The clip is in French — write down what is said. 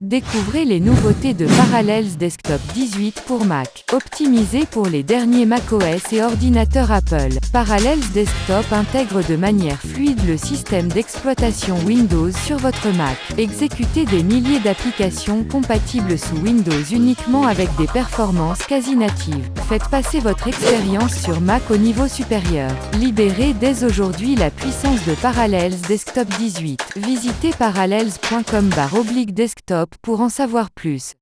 Découvrez les nouveautés de Parallels Desktop 18 pour Mac. Optimisé pour les derniers macOS et ordinateurs Apple, Parallels Desktop intègre de manière fluide le système d'exploitation Windows sur votre Mac. Exécutez des milliers d'applications compatibles sous Windows uniquement avec des performances quasi natives. Faites passer votre expérience sur Mac au niveau supérieur. Libérez dès aujourd'hui la puissance de Parallels Desktop 18. Visitez parallels.com desktop pour en savoir plus.